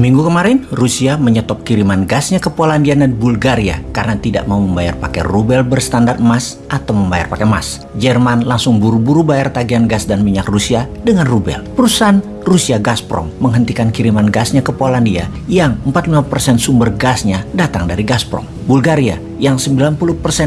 Minggu kemarin, Rusia menyetop kiriman gasnya ke Polandia dan Bulgaria karena tidak mau membayar pakai rubel berstandar emas atau membayar pakai emas. Jerman langsung buru-buru bayar tagihan gas dan minyak Rusia dengan rubel. Perusahaan Rusia Gazprom menghentikan kiriman gasnya ke Polandia yang 45% sumber gasnya datang dari Gazprom. Bulgaria yang 90%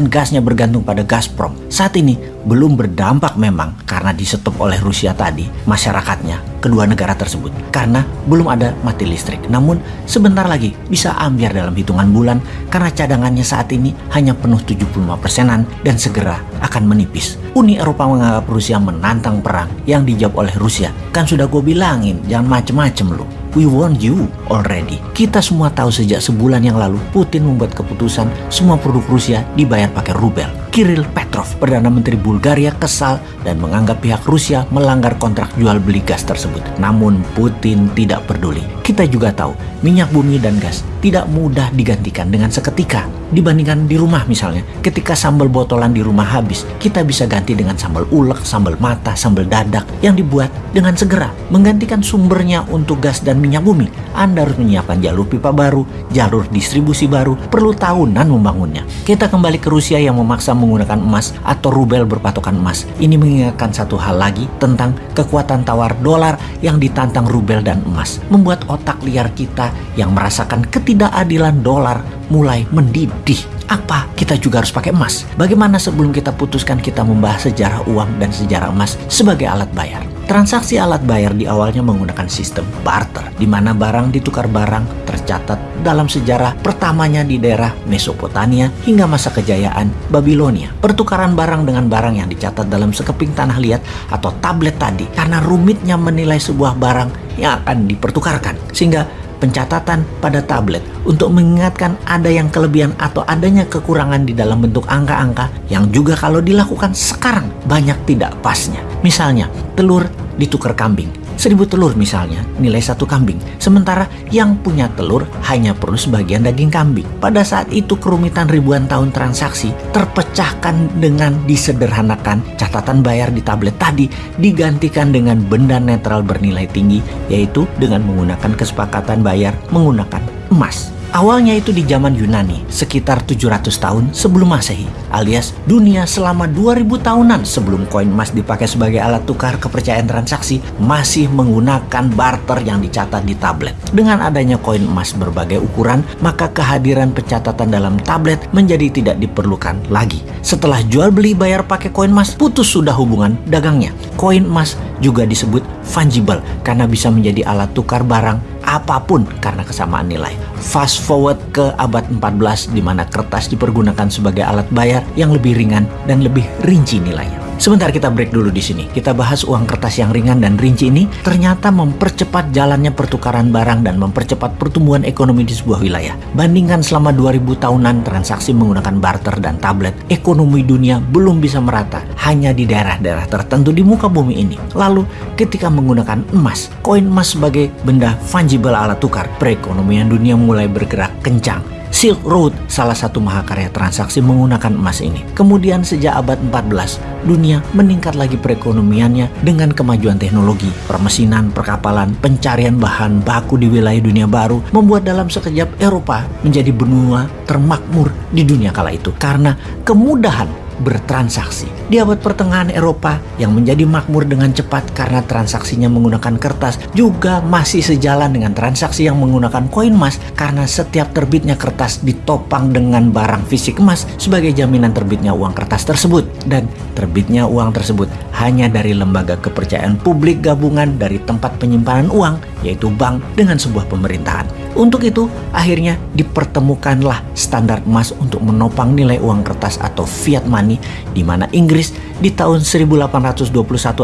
gasnya bergantung pada Gazprom saat ini belum berdampak memang karena disetop oleh Rusia tadi masyarakatnya kedua negara tersebut karena belum ada mati listrik. Namun sebentar lagi bisa ambiar dalam hitungan bulan karena cadangannya saat ini hanya penuh 75 persenan dan segera akan menipis. Uni Eropa menganggap Rusia menantang perang yang dijawab oleh Rusia. Kan sudah gue bilangin jangan macem-macem loh. We warned you already. Kita semua tahu sejak sebulan yang lalu Putin membuat keputusan semua produk Rusia dibayar pakai rubel. Kirill Petrov, Perdana Menteri Bulgaria kesal dan menganggap pihak Rusia melanggar kontrak jual beli gas tersebut. Namun Putin tidak peduli. Kita juga tahu minyak bumi dan gas tidak mudah digantikan dengan seketika. Dibandingkan di rumah misalnya, ketika sambal botolan di rumah habis, kita bisa ganti dengan sambal ulek, sambal mata, sambal dadak yang dibuat dengan segera. Menggantikan sumbernya untuk gas dan minyak bumi, Anda harus menyiapkan jalur pipa baru, jalur distribusi baru, perlu tahunan membangunnya. Kita kembali ke Rusia yang memaksa menggunakan emas atau rubel berpatokan emas. Ini mengingatkan satu hal lagi tentang kekuatan tawar dolar yang ditantang rubel dan emas. Membuat otak liar kita yang merasakan ketidakadilan dolar mulai mendidih. Apa kita juga harus pakai emas? Bagaimana sebelum kita putuskan kita membahas sejarah uang dan sejarah emas sebagai alat bayar? Transaksi alat bayar di awalnya menggunakan sistem barter, di mana barang ditukar barang tercatat dalam sejarah pertamanya di daerah Mesopotamia hingga masa kejayaan Babilonia. Pertukaran barang dengan barang yang dicatat dalam sekeping tanah liat atau tablet tadi karena rumitnya menilai sebuah barang yang akan dipertukarkan. Sehingga pencatatan pada tablet untuk mengingatkan ada yang kelebihan atau adanya kekurangan di dalam bentuk angka-angka yang juga kalau dilakukan sekarang banyak tidak pasnya. Misalnya, telur ditukar kambing. Seribu telur misalnya, nilai satu kambing. Sementara yang punya telur hanya perlu sebagian daging kambing. Pada saat itu kerumitan ribuan tahun transaksi terpecahkan dengan disederhanakan catatan bayar di tablet tadi digantikan dengan benda netral bernilai tinggi yaitu dengan menggunakan kesepakatan bayar menggunakan emas. Awalnya itu di zaman Yunani, sekitar 700 tahun sebelum Masehi, alias dunia selama 2000 tahunan sebelum koin emas dipakai sebagai alat tukar kepercayaan transaksi, masih menggunakan barter yang dicatat di tablet. Dengan adanya koin emas berbagai ukuran, maka kehadiran pencatatan dalam tablet menjadi tidak diperlukan lagi. Setelah jual beli bayar pakai koin emas, putus sudah hubungan dagangnya. Koin emas juga disebut fungible karena bisa menjadi alat tukar barang apa pun karena kesamaan nilai. Fast forward ke abad 14 di mana kertas dipergunakan sebagai alat bayar yang lebih ringan dan lebih rinci nilainya. Sebentar kita break dulu di sini. Kita bahas uang kertas yang ringan dan rinci ini ternyata mempercepat jalannya pertukaran barang dan mempercepat pertumbuhan ekonomi di sebuah wilayah. Bandingkan selama 2000 tahunan transaksi menggunakan barter dan tablet, ekonomi dunia belum bisa merata hanya di daerah-daerah tertentu di muka bumi ini. Lalu ketika menggunakan emas, koin emas sebagai benda fungible alat tukar, perekonomian dunia mulai bergerak kencang Silk Road salah satu mahakarya transaksi menggunakan emas ini. Kemudian sejak abad 14, dunia meningkat lagi perekonomiannya dengan kemajuan teknologi, permesinan, perkapalan, pencarian bahan baku di wilayah dunia baru, membuat dalam sekejap Eropa menjadi benua termakmur di dunia kala itu. Karena kemudahan bertransaksi. Di abad pertengahan Eropa yang menjadi makmur dengan cepat karena transaksinya menggunakan kertas juga masih sejalan dengan transaksi yang menggunakan koin emas karena setiap terbitnya kertas ditopang dengan barang fisik emas sebagai jaminan terbitnya uang kertas tersebut dan terbitnya uang tersebut hanya dari lembaga kepercayaan publik gabungan dari tempat penyimpanan uang yaitu bank dengan sebuah pemerintahan. Untuk itu, akhirnya dipertemukanlah standar emas untuk menopang nilai uang kertas atau fiat money di mana Inggris di tahun 1821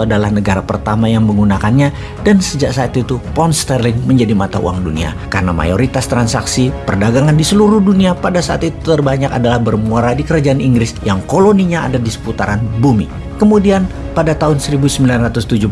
adalah negara pertama yang menggunakannya dan sejak saat itu pound sterling menjadi mata uang dunia karena mayoritas transaksi perdagangan di seluruh dunia pada saat itu terbanyak adalah bermuara di kerajaan Inggris yang koloninya ada di seputaran bumi. Kemudian pada tahun 1971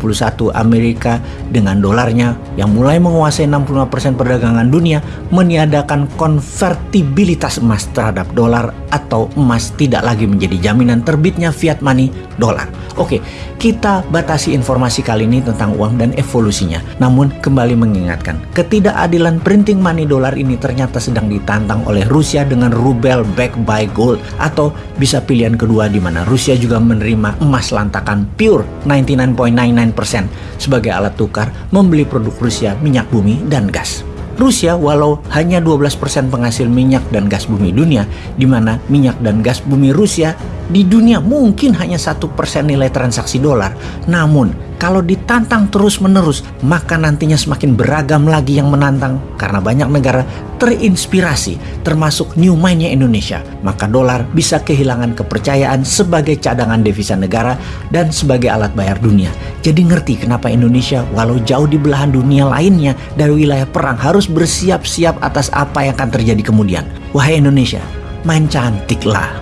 Amerika dengan dolarnya yang mulai menguasai 65% perdagangan dunia meniadakan konvertibilitas emas terhadap dolar atau emas tidak lagi menjadi jaminan terbitnya fiat money dolar. Oke, kita batasi informasi kali ini tentang uang dan evolusinya. Namun kembali mengingatkan, ketidakadilan printing money dolar ini ternyata sedang ditantang oleh Rusia dengan rubel backed by gold atau bisa pilihan kedua di mana Rusia juga menerima emas lantakan pure 99.99% sebagai alat tukar membeli produk Rusia minyak bumi dan gas. Rusia walau hanya 12% penghasil minyak dan gas bumi dunia, di mana minyak dan gas bumi Rusia di dunia mungkin hanya satu persen nilai transaksi dolar. Namun kalau ditantang terus-menerus, maka nantinya semakin beragam lagi yang menantang karena banyak negara terinspirasi termasuk new mindnya Indonesia. Maka dolar bisa kehilangan kepercayaan sebagai cadangan devisa negara dan sebagai alat bayar dunia. Jadi ngerti kenapa Indonesia walau jauh di belahan dunia lainnya dari wilayah perang harus bersiap-siap atas apa yang akan terjadi kemudian. Wahai Indonesia, main cantiklah.